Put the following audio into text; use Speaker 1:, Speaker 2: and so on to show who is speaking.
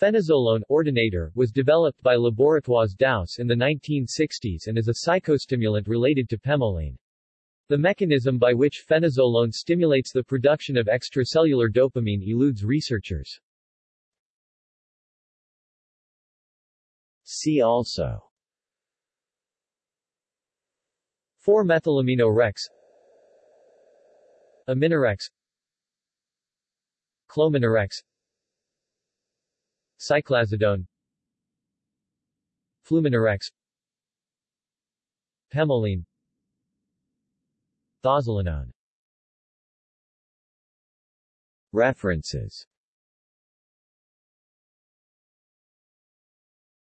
Speaker 1: Fenozolone ordinator was developed by Laboratoires Dausse in the 1960s and is a psychostimulant related to pemoline. The mechanism by which fenozolone stimulates the production of extracellular dopamine eludes researchers.
Speaker 2: See also
Speaker 1: 4-methylaminorex Aminorex Clominorex Cyclazidone Fluminorex Pemoline Thozolinone
Speaker 2: References